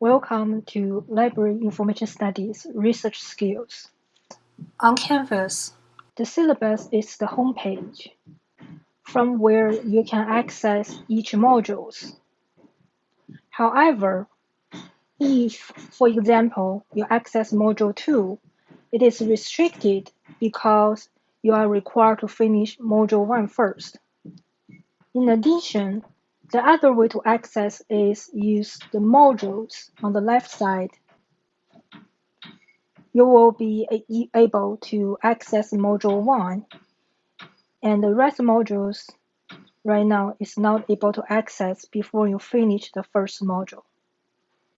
Welcome to Library Information Studies Research Skills. On Canvas, The syllabus is the homepage from where you can access each modules. However, if, for example, you access Module 2, it is restricted because you are required to finish Module 1 first. In addition, the other way to access is use the modules on the left side. You will be able to access Module 1 and the rest modules right now is not able to access before you finish the first module.